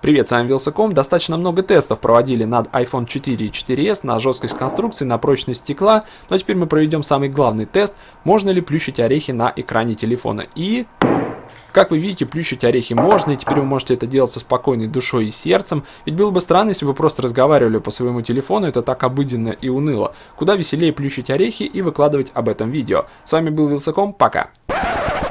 Привет, с вами Вилсаком. Достаточно много тестов проводили над iPhone 4 и 4s на жесткость конструкции, на прочность стекла. Но теперь мы проведем самый главный тест. Можно ли плющить орехи на экране телефона. И... Как вы видите, плющить орехи можно, и теперь вы можете это делать со спокойной душой и сердцем. Ведь было бы странно, если бы вы просто разговаривали по своему телефону, это так обыденно и уныло. Куда веселее плющить орехи и выкладывать об этом видео. С вами был Вилсаком, пока.